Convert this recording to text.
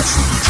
Podcast.